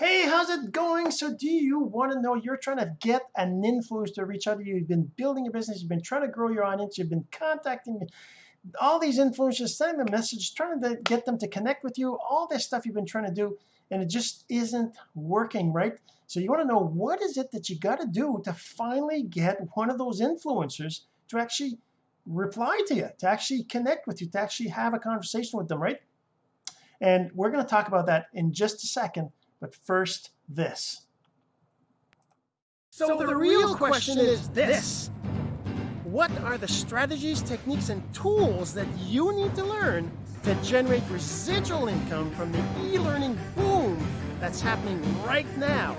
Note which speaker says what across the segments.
Speaker 1: hey how's it going? So do you want to know you're trying to get an influence to reach out to you. You've been building your business you've been trying to grow your audience you've been contacting all these influencers sending them messages trying to get them to connect with you. All this stuff you've been trying to do and it just isn't working right? So you want to know what is it that you got to do to finally get one of those influencers to actually reply to you to actually connect with you to actually have a conversation with them right? And we're going to talk about that in just a second but first this.
Speaker 2: So, so the, the real question is this. What are the strategies techniques and tools that you need to learn to generate residual income from the e-learning boom that's happening right now?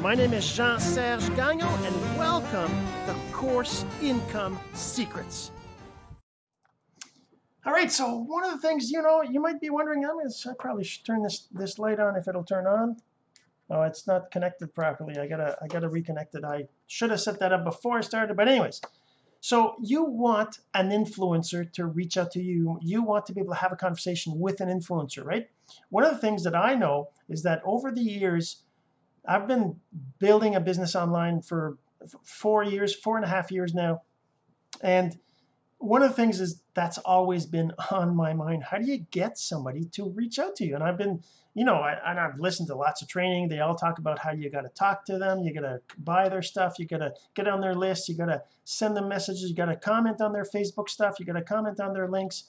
Speaker 2: My name is Jean-Serge Gagnon and welcome to Course Income Secrets
Speaker 1: all right so one of the things you know you might be wondering I'm gonna, I probably should turn this this light on if it'll turn on. Oh it's not connected properly. I gotta I gotta reconnect it. I should have set that up before I started but anyways. So you want an influencer to reach out to you. You want to be able to have a conversation with an influencer right? One of the things that I know is that over the years I've been building a business online for four years four and a half years now. And one of the things is that's always been on my mind. How do you get somebody to reach out to you? And I've been you know I, and I've listened to lots of training. They all talk about how you got to talk to them. You got to buy their stuff. You got to get on their list. You got to send them messages. You got to comment on their Facebook stuff. You got to comment on their links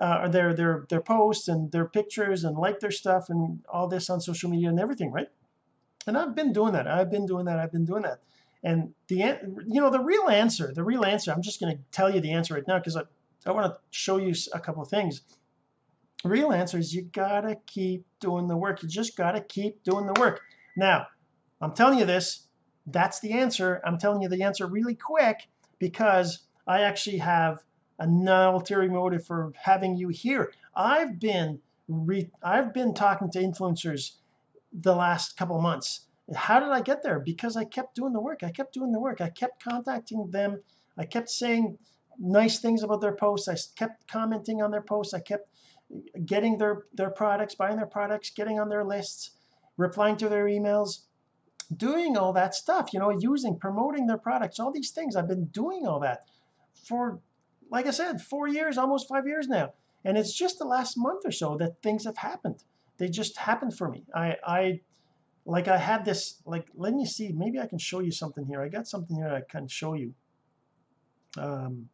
Speaker 1: uh, or their their their posts and their pictures and like their stuff and all this on social media and everything right? And I've been doing that. I've been doing that. I've been doing that and the you know the real answer the real answer I'm just going to tell you the answer right now because I, I want to show you a couple of things. Real answer is you gotta keep doing the work. You just gotta keep doing the work. Now I'm telling you this that's the answer. I'm telling you the answer really quick because I actually have an ulterior motive for having you here. I've been I've been talking to influencers the last couple months how did I get there? Because I kept doing the work. I kept doing the work. I kept contacting them. I kept saying nice things about their posts. I kept commenting on their posts. I kept getting their their products buying their products getting on their lists replying to their emails doing all that stuff you know using promoting their products all these things. I've been doing all that for like I said four years almost five years now. And it's just the last month or so that things have happened. They just happened for me. I I like I had this like let me see maybe I can show you something here. I got something here I can show you. Um,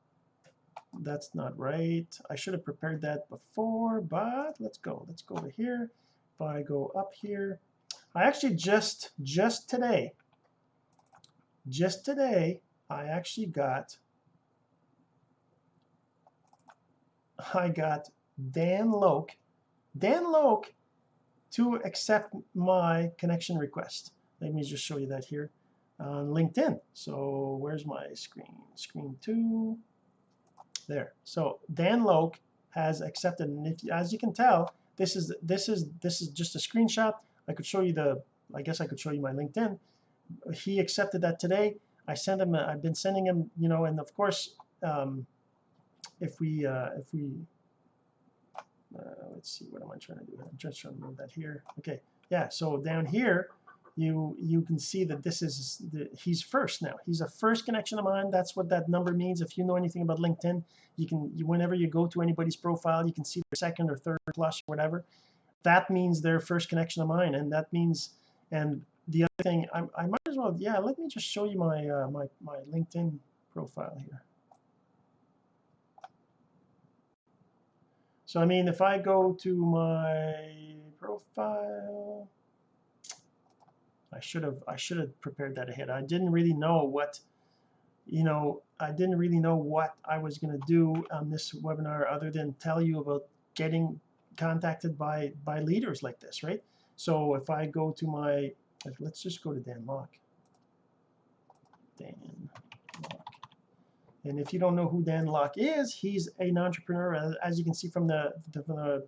Speaker 1: that's not right. I should have prepared that before but let's go let's go over here. If I go up here I actually just just today just today I actually got I got Dan Lok Dan Lok to accept my connection request. Let me just show you that here on LinkedIn. So where's my screen? Screen two. There. So Dan Lok has accepted and if as you can tell this is this is this is just a screenshot. I could show you the I guess I could show you my LinkedIn. He accepted that today. I sent him I've been sending him you know and of course um, if we uh, if we let's see what am I trying to do? I'm just trying to move that here. Okay yeah so down here you you can see that this is the, he's first now. He's a first connection of mine. That's what that number means. If you know anything about LinkedIn you can you, whenever you go to anybody's profile you can see their second or third plus or whatever. That means their first connection of mine and that means and the other thing I, I might as well yeah let me just show you my uh, my my LinkedIn profile here so I mean if I go to my profile I should have I should have prepared that ahead. I didn't really know what you know I didn't really know what I was going to do on this webinar other than tell you about getting contacted by by leaders like this right? So if I go to my let's just go to Dan Lok Dan and if you don't know who Dan Lok is he's an entrepreneur as you can see from the, from the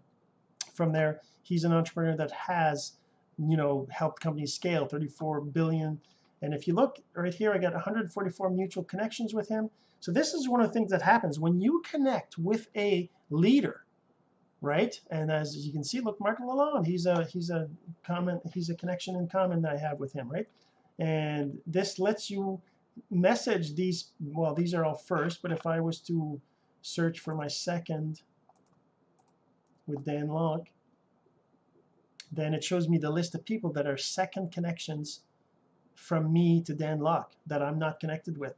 Speaker 1: from there he's an entrepreneur that has you know helped companies scale 34 billion and if you look right here I got 144 mutual connections with him so this is one of the things that happens when you connect with a leader right? And as you can see, look, Mark Lalonde, he's a he's a comment, he's a connection in common that I have with him, right? And this lets you message these. Well, these are all first, but if I was to search for my second with Dan Lok, then it shows me the list of people that are second connections from me to Dan Lok that I'm not connected with,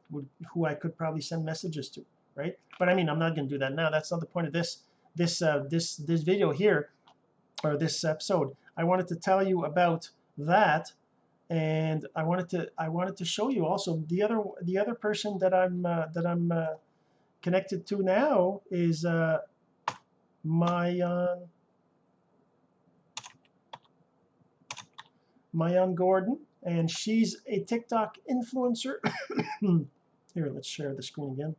Speaker 1: who I could probably send messages to, right? But I mean, I'm not going to do that now. That's not the point of this this uh, this this video here or this episode. I wanted to tell you about that, and I wanted to I wanted to show you also the other the other person that I'm uh, that I'm uh, connected to now is uh, Maayan Maayan Gordon, and she's a TikTok influencer. Here, let's share the screen again.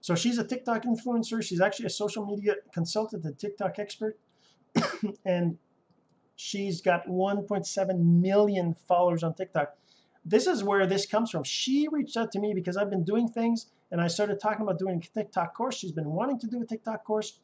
Speaker 1: So she's a TikTok influencer. She's actually a social media consultant and TikTok expert. and she's got 1.7 million followers on TikTok. This is where this comes from. She reached out to me because I've been doing things and I started talking about doing a TikTok course. She's been wanting to do a TikTok course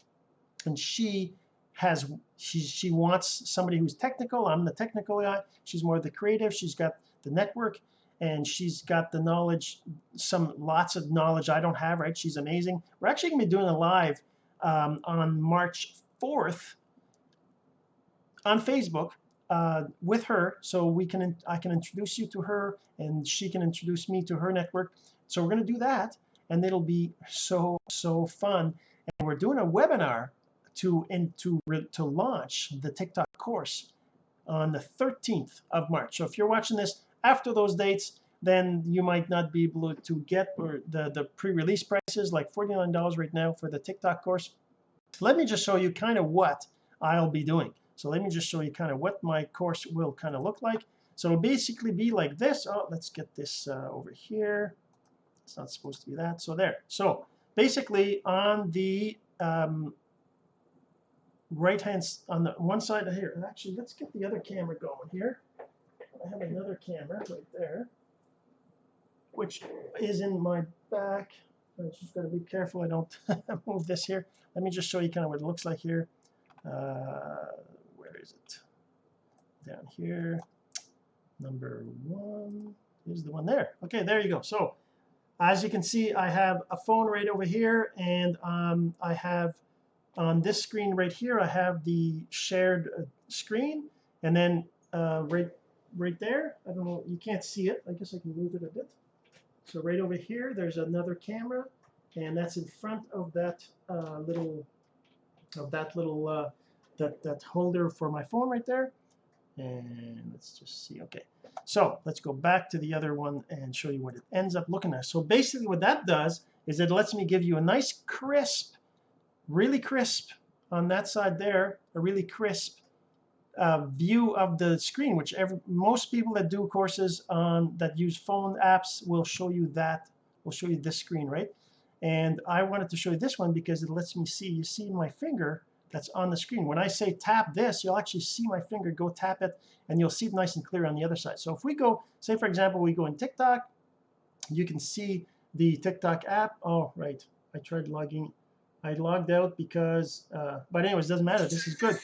Speaker 1: and she has she she wants somebody who's technical. I'm the technical guy. She's more the creative. She's got the network and she's got the knowledge, some lots of knowledge I don't have, right? She's amazing. We're actually to be doing a live um, on March 4th on Facebook uh, with her, so we can I can introduce you to her, and she can introduce me to her network. So we're to do that, and it'll be so so fun. And we're doing a webinar to in, to to launch the TikTok course on the 13th of March. So if you're watching this after those dates, then you might not be able to get the, the pre-release prices like $49 right now for the TikTok course. Let me just show you kind of what I'll be doing. So let me just show you kind of what my course will kind of look like. So it'll basically be like this. Oh, let's get this uh, over here. It's not supposed to be that. So there. So basically on the um, right hand on the one side of here. Actually, let's get the other camera going here. I have another camera right there, which is in my back. I just got to be careful I don't move this here. Let me just show you kind of what it looks like here. Uh, is it? Down here. Number one is the one there. Okay, there you go. So as you can see, I have a phone right over here, and um, I have on this screen right here, I have the shared uh, screen, and then uh, right right there. I don't know, you can't see it. I guess I can move it a bit. So right over here, there's another camera, and that's in front of that uh, little of that little uh, that that holder for my phone right there. And let's just see. Okay, so let's go back to the other one and show you what it ends up looking at. So basically, what that does is it lets me give you a nice crisp, really crisp on that side there, a really crisp uh, view of the screen, which every, most people that do courses on that use phone apps will show you that, will show you this screen, right? And I wanted to show you this one because it lets me see, you see my finger that's on the screen. When I say tap this, you'll actually see my finger go tap it, and you'll see it nice and clear on the other side. So if we go, say for example, we go in TikTok, you can see the TikTok app. Oh, right, I tried logging, I logged out because, uh, but anyways, it doesn't matter, this is good.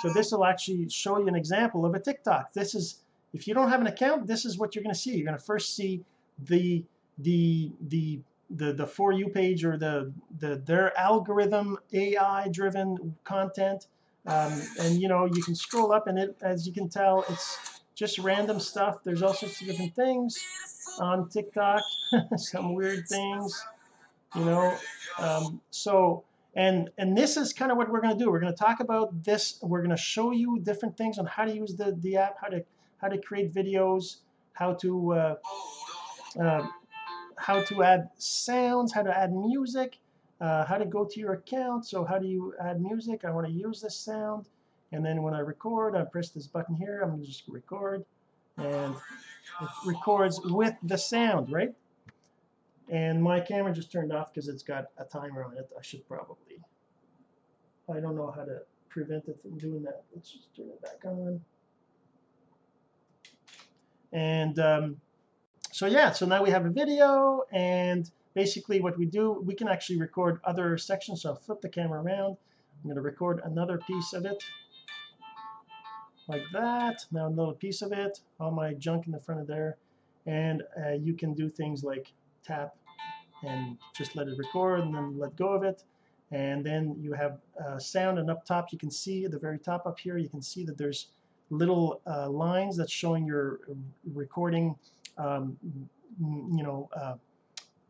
Speaker 1: So this will actually show you an example of a TikTok. This is, if you don't have an account, this is what you're going to see. You're going to first see the the the the the for you page or the the their algorithm AI driven content. Um, and you know you can scroll up and it as you can tell it's just random stuff. There's all sorts of different things on TikTok some weird things you know. Um, so and and this is kind of what we're going to do. We're going to talk about this. We're going to show you different things on how to use the the app how to how to create videos how to uh, uh, how to add sounds how to add music uh, how to go to your account. So how do you add music? I want to use this sound. And then when I record I press this button here. I'm going to just record. And it records with the sound right? And my camera just turned off because it's got a timer on it. I should probably I don't know how to prevent it from doing that. Let's just turn it back on. And um, so yeah so now we have a video and basically what we do we can actually record other sections so I'll flip the camera around I'm going to record another piece of it like that. Now another piece of it, all my junk in the front of there. And uh, you can do things like tap and just let it record and then let go of it. And then you have uh, sound and up top you can see at the very top up here you can see that there's little uh, lines that's showing your recording um, you know uh,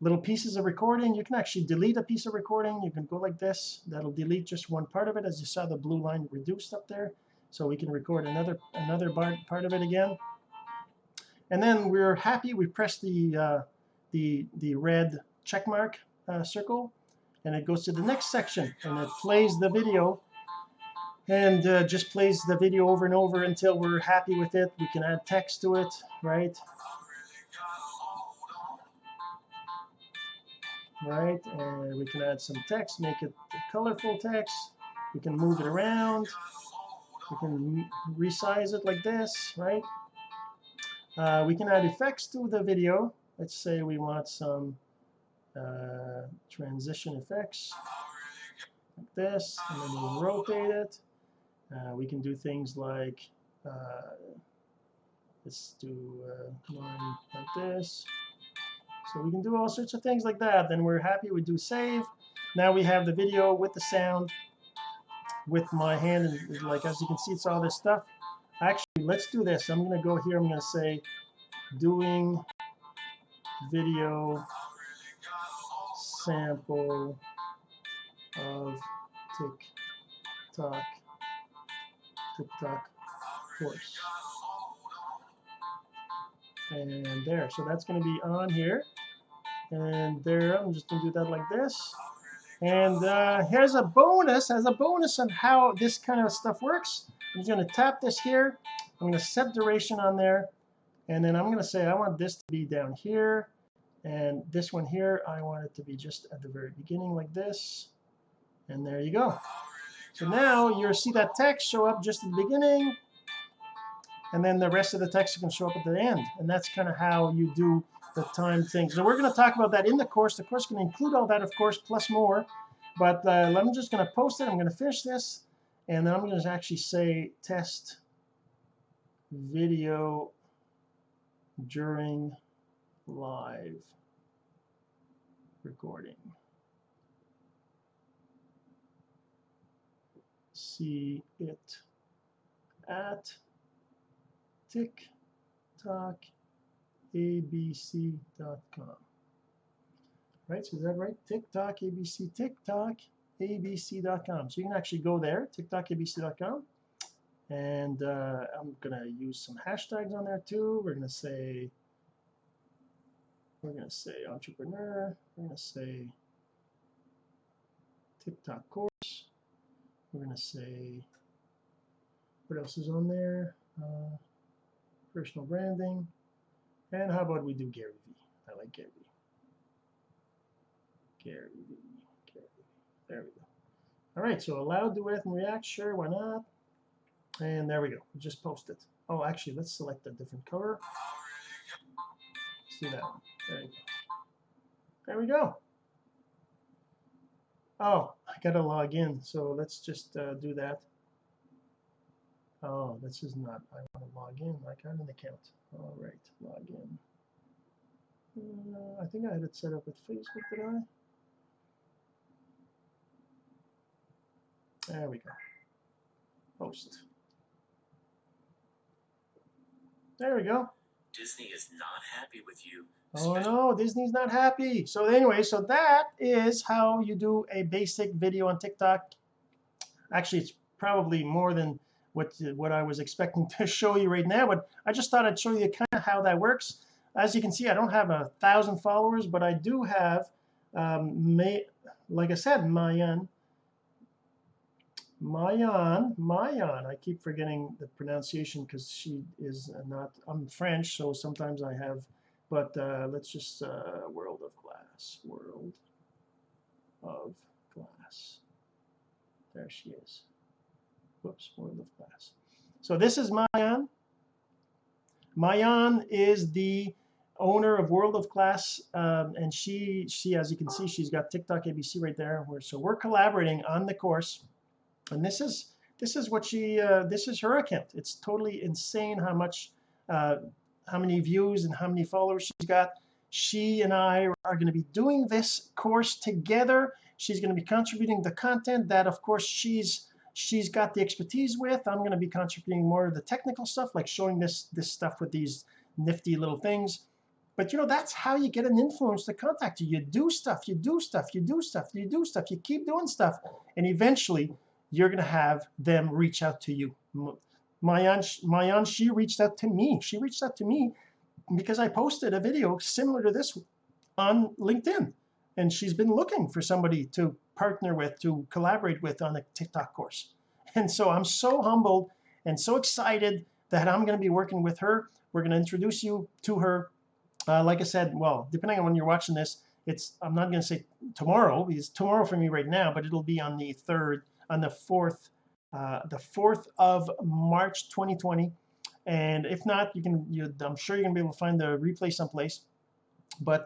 Speaker 1: little pieces of recording. You can actually delete a piece of recording. You can go like this. That'll delete just one part of it. As you saw the blue line reduced up there. So we can record another another part, of it again. And then we're happy. We press the uh, the the red check mark uh, circle and it goes to the next section and it plays the video. And uh, just plays the video over and over until we're happy with it. We can add text to it right right? And we can add some text make it colorful text. We can move it around. We can resize it like this right? Uh, we can add effects to the video. Let's say we want some uh, transition effects like this and then we'll rotate it. Uh, we can do things like uh, let's do uh, like this so we can do all sorts of things like that. Then we're happy we do save. Now we have the video with the sound with my hand and like as you can see it's all this stuff. Actually let's do this. I'm gonna go here I'm gonna say doing video sample of TikTok TikTok course. And there so that's going to be on here and there I'm just to do that like this. And uh, here's a bonus as a bonus on how this kind of stuff works. I'm just to tap this here. I'm to set duration on there. And then I'm to say I want this to be down here. And this one here I want it to be just at the very beginning like this. And there you go. So now you'll see that text show up just at the beginning. And then the rest of the text can show up at the end. And that's kind of how you do the time thing. So we're going to talk about that in the course. The course can include all that of course plus more. But uh, I'm just going to post it. I'm going to finish this. And then I'm going to actually say test video during live recording. See it at tiktokabc.com. Right, so is that right? TikTok ABC, TikTok abc.com. So you can actually go there, tiktokabc.com, and uh, I'm gonna use some hashtags on there too. We're gonna say, we're gonna say entrepreneur. We're gonna say TikTok course. We're gonna say what else is on there? Uh, personal branding. And how about we do Gary V? I like Gary. Gary. Gary. There we go. All right, so allow duet and react. Sure, why not? And there we go. We just it. Oh, actually, let's select a different color. Let's that. There go. There we go. Oh, I gotta log in. So let's just uh, do that. Oh, this is not. I want to log in. I got an account. All right, log in. Uh, I think I had it set up with Facebook, did I? There we go. Post. There we go.
Speaker 3: Disney is not happy with you.
Speaker 1: Oh no, Disney's not happy. So anyway, so that is how you do a basic video on TikTok. Actually, it's probably more than what what I was expecting to show you right now but I just thought I'd show you kind of how that works. As you can see I don't have a thousand followers but I do have um, May, like I said Maayan Maayan Maayan. I keep forgetting the pronunciation because she is not I'm French so sometimes I have but uh, let's just uh, world of glass world of glass. There she is whoops, world of glass. So this is Maayan. Maayan is the owner of World of Class, um, and she, she, as you can see, she's got TikTok ABC right there. Where, so we're collaborating on the course, and this is this is what she uh, this is her account it's totally insane how much uh, how many views and how many followers she's got she and I are going to be doing this course together she's going to be contributing the content that of course she's she's got the expertise with. I'm going to be contributing more of the technical stuff like showing this this stuff with these nifty little things. But you know that's how you get an influence to contact you. You do stuff you do stuff you do stuff you do stuff you keep doing stuff and eventually you're gonna have them reach out to you. Maayan Maayan she reached out to me. She reached out to me because I posted a video similar to this on LinkedIn and she's been looking for somebody to partner with to collaborate with on a TikTok course. And so I'm so humbled and so excited that I'm going to be working with her. We're going to introduce you to her. Uh, like I said well depending on when you're watching this it's I'm not going to say tomorrow because tomorrow for me right now but it'll be on the 3rd on the 4th uh, the 4th of March 2020 and if not you can you I'm sure you're gonna be able to find the replay someplace. But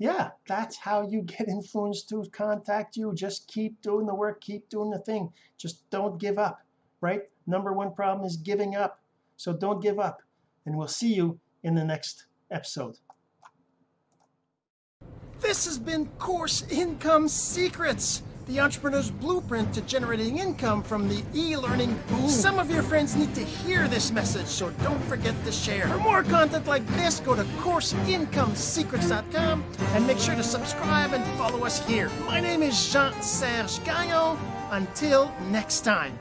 Speaker 1: yeah that's how you get influence to contact you. Just keep doing the work keep doing the thing. Just don't give up right? Number one problem is giving up. So don't give up and we'll see you in the next episode.
Speaker 2: This has been Course Income Secrets, the entrepreneur's blueprint to generating income from the e-learning boom. Some of your friends need to hear this message, so don't forget to share. For more content like this, go to CourseIncomeSecrets.com and make sure to subscribe and follow us here. My name is Jean-Serge Gagnon. Until next time.